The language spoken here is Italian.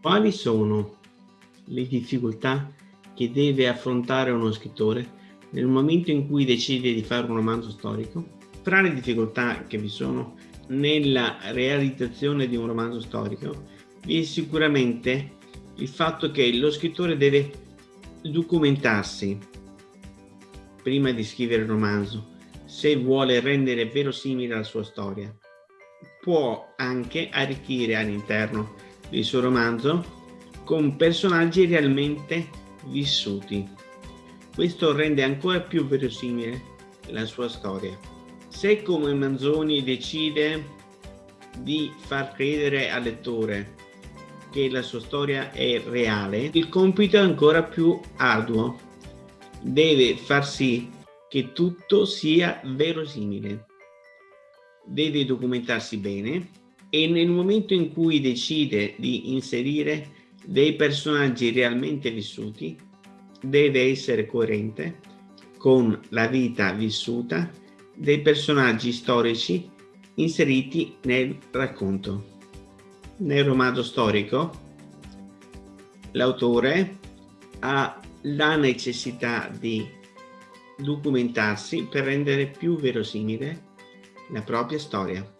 Quali sono le difficoltà che deve affrontare uno scrittore nel momento in cui decide di fare un romanzo storico? Fra le difficoltà che vi sono nella realizzazione di un romanzo storico vi è sicuramente il fatto che lo scrittore deve documentarsi prima di scrivere il romanzo se vuole rendere verosimile la sua storia. Può anche arricchire all'interno del suo romanzo con personaggi realmente vissuti. Questo rende ancora più verosimile la sua storia. Se come Manzoni decide di far credere al lettore che la sua storia è reale, il compito è ancora più arduo. Deve far sì che tutto sia verosimile. Deve documentarsi bene e nel momento in cui decide di inserire dei personaggi realmente vissuti, deve essere coerente con la vita vissuta dei personaggi storici inseriti nel racconto. Nel romanzo storico l'autore ha la necessità di documentarsi per rendere più verosimile la propria storia.